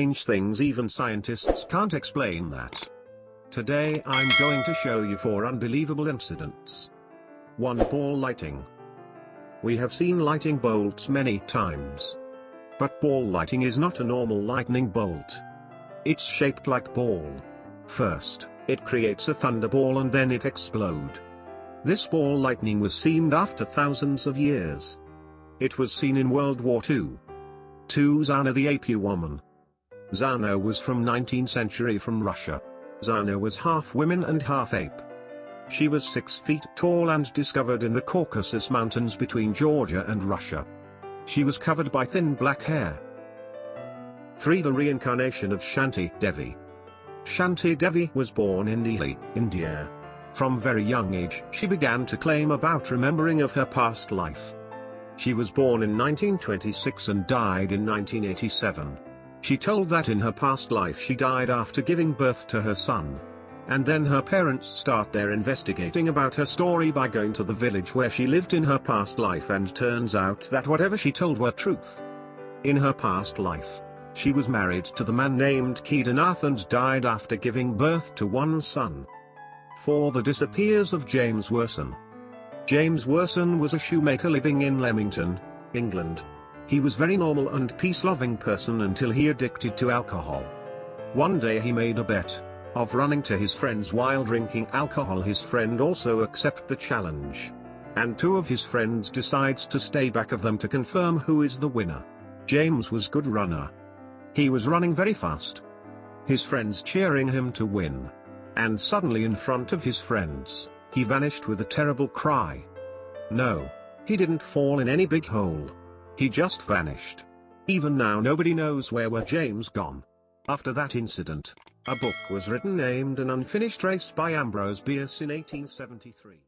strange things even scientists can't explain that. Today I'm going to show you four unbelievable incidents. 1. Ball lighting. We have seen lightning bolts many times. But ball lighting is not a normal lightning bolt. It's shaped like ball. First, it creates a thunderball and then it explode. This ball lightning was seen after thousands of years. It was seen in World War II. 2. Zana the Ape Woman. Zana was from 19th century from Russia. Zana was half woman and half ape. She was 6 feet tall and discovered in the Caucasus Mountains between Georgia and Russia. She was covered by thin black hair. 3. The reincarnation of Shanti Devi. Shanti Devi was born in Delhi, India. From very young age she began to claim about remembering of her past life. She was born in 1926 and died in 1987. She told that in her past life she died after giving birth to her son. And then her parents start their investigating about her story by going to the village where she lived in her past life and turns out that whatever she told were truth. In her past life, she was married to the man named Kedarnath and died after giving birth to one son. For The disappears of James Worson. James Worson was a shoemaker living in Leamington, England. He was very normal and peace-loving person until he addicted to alcohol. One day he made a bet, of running to his friends while drinking alcohol his friend also accept the challenge. And two of his friends decides to stay back of them to confirm who is the winner. James was good runner. He was running very fast. His friends cheering him to win. And suddenly in front of his friends, he vanished with a terrible cry. No. He didn't fall in any big hole. He just vanished. Even now nobody knows where were James gone. After that incident, a book was written named An Unfinished Race by Ambrose Bierce in 1873.